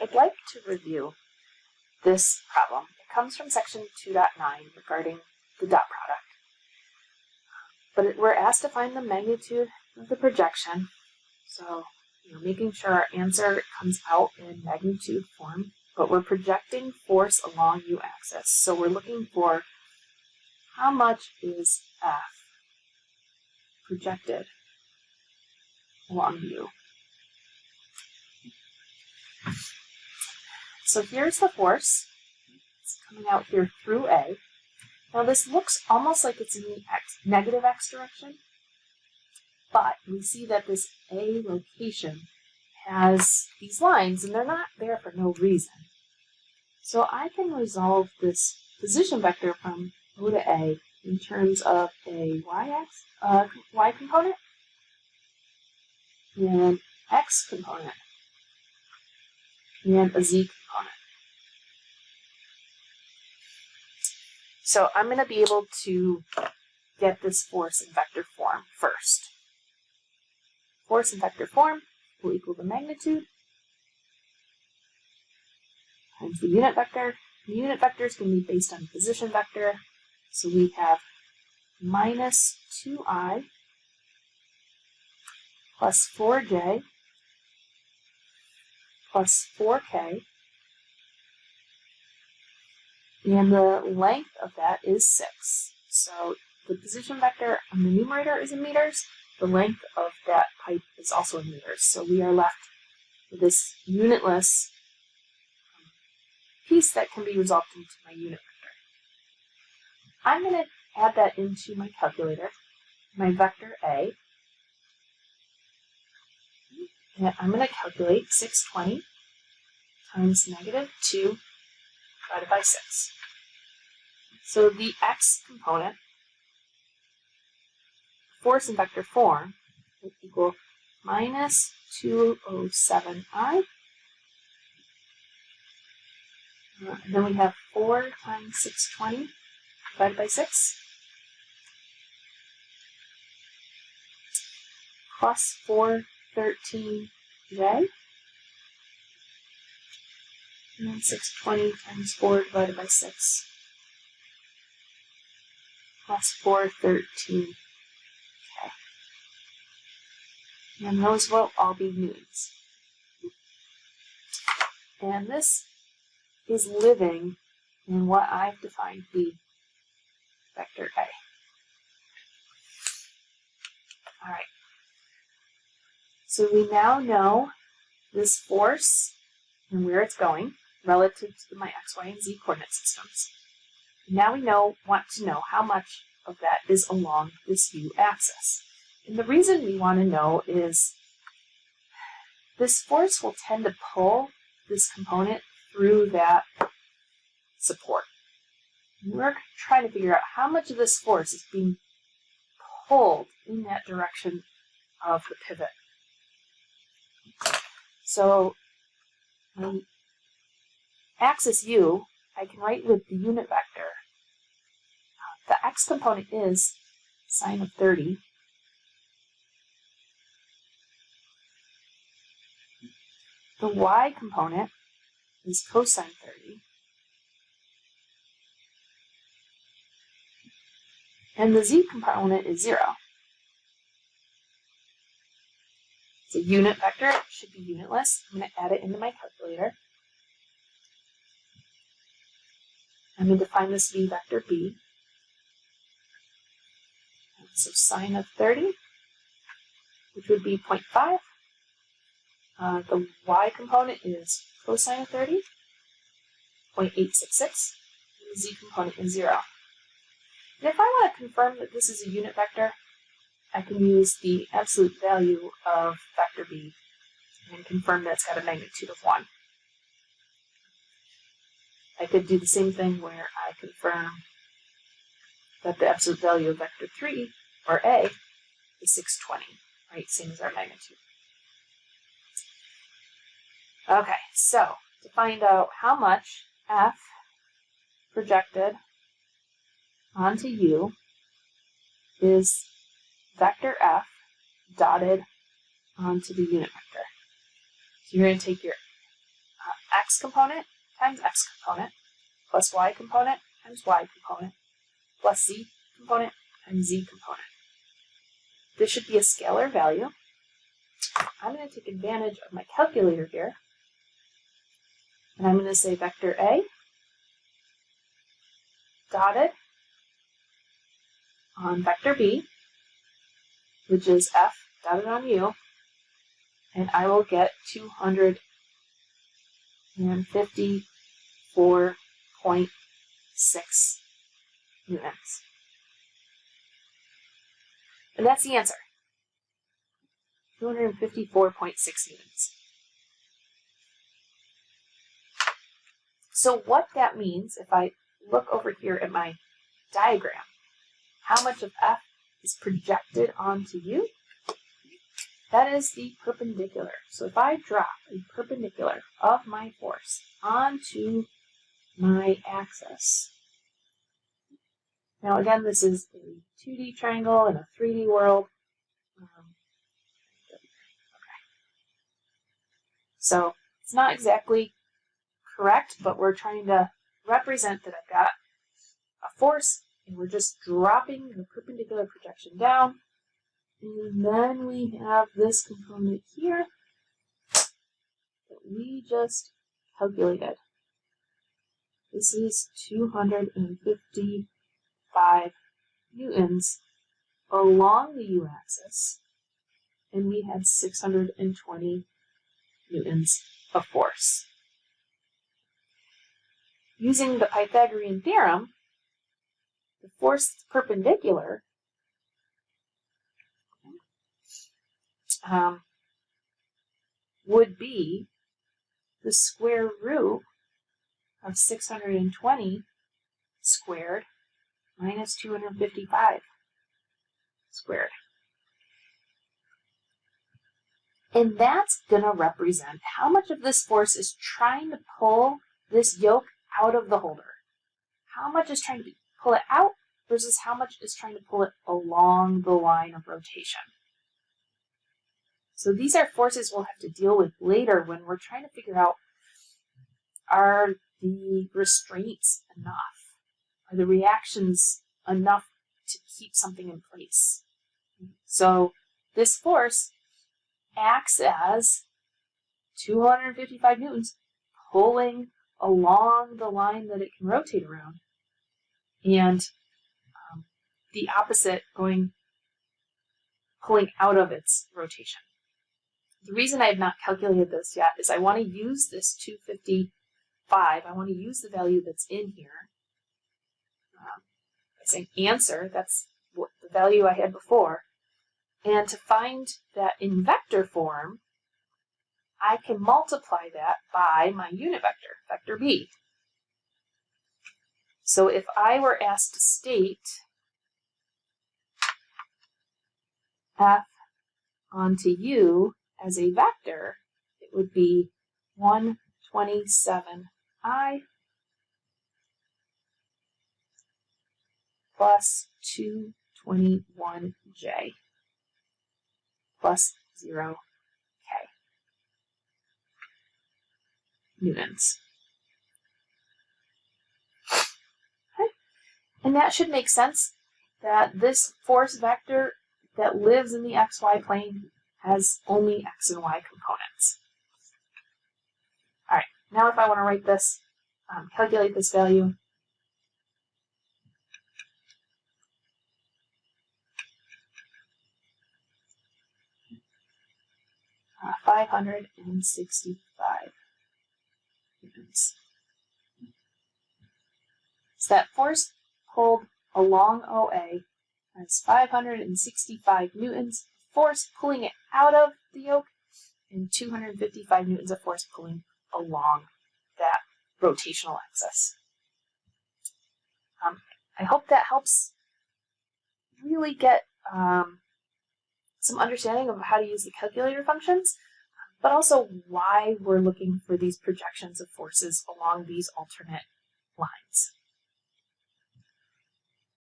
I'd like to review this problem. It comes from section 2.9 regarding the dot product. But we're asked to find the magnitude of the projection. So, you know, making sure our answer comes out in magnitude form, but we're projecting force along u-axis. So we're looking for how much is F projected along u. So here's the force. It's coming out here through A. Now this looks almost like it's in the x, negative x direction, but we see that this A location has these lines and they're not there for no reason. So I can resolve this position vector from O to A in terms of a y-axis, uh, y component and x component and a z component. So I'm going to be able to get this force in vector form first. Force in vector form will equal the magnitude times the unit vector. The unit vector is going to be based on position vector. So we have minus 2i plus 4j plus 4k, and the length of that is 6. So the position vector on the numerator is in meters, the length of that pipe is also in meters. So we are left with this unitless um, piece that can be resolved into my unit vector. I'm going to add that into my calculator, my vector A, and I'm going to calculate 620 times negative 2 divided by 6. So the x component, force in vector form, will equal minus 207i. Uh, then we have 4 times 620 divided by 6. Plus 4 13j. And then 620 times 4 divided by 6. Plus 413. Okay. And those will all be newtons. And this is living in what I've defined the vector A. All right. So we now know this force and where it's going relative to my x, y, and z coordinate systems. Now we know want to know how much of that is along this u axis. And the reason we want to know is this force will tend to pull this component through that support. And we're trying to figure out how much of this force is being pulled in that direction of the pivot. So um, axis u, I can write with the unit vector. Uh, the x component is sine of 30. The y component is cosine 30. And the z component is 0. It's a unit vector, it should be unitless. I'm going to add it into my calculator. I'm going to define this v vector b. So sine of 30, which would be 0.5. Uh, the y component is cosine of 30, 0.866. And the z component is 0. And if I want to confirm that this is a unit vector, I can use the absolute value of vector b and confirm that it's got a magnitude of 1. I could do the same thing where I confirm that the absolute value of vector 3, or a, is 620, right? Same as our magnitude. Okay, so to find out how much f projected onto u is vector f dotted onto the unit vector. So you're going to take your uh, x component times x component plus y component times y component plus z component times z component. This should be a scalar value. I'm going to take advantage of my calculator here. And I'm going to say vector A dotted on vector B, which is F dotted on U, and I will get 254.6 newtons. And that's the answer. 254.6 newtons. So what that means, if I look over here at my diagram, how much of F is projected onto u? That is the perpendicular. So if I drop a perpendicular of my force onto my axis, now again, this is a 2D triangle in a 3D world. Um, okay. So it's not exactly correct, but we're trying to represent that I've got a force and we're just dropping the perpendicular projection down. And then we have this component here that we just calculated. This is 255 newtons along the u-axis, and we had 620 newtons of force. Using the Pythagorean theorem, the force perpendicular um, would be the square root of 620 squared minus 255 squared. And that's going to represent how much of this force is trying to pull this yoke out of the holder. How much is trying to pull it out versus how much is trying to pull it along the line of rotation. So these are forces we'll have to deal with later when we're trying to figure out are the restraints enough? Are the reactions enough to keep something in place? So this force acts as 255 newtons pulling along the line that it can rotate around and um, the opposite going pulling out of its rotation. The reason I have not calculated this yet is I want to use this 255. I want to use the value that's in here. Um, saying answer, that's what the value I had before. And to find that in vector form, I can multiply that by my unit vector, vector b. So if I were asked to state f onto u as a vector, it would be 127i plus 221j plus 0k newtons. And that should make sense that this force vector that lives in the xy plane has only x and y components. All right, now if I want to write this, um, calculate this value, uh, 565 newtons. So that force pulled along OA has 565 newtons of force pulling it out of the yoke and 255 newtons of force pulling along that rotational axis. Um, I hope that helps really get um, some understanding of how to use the calculator functions, but also why we're looking for these projections of forces along these alternate lines.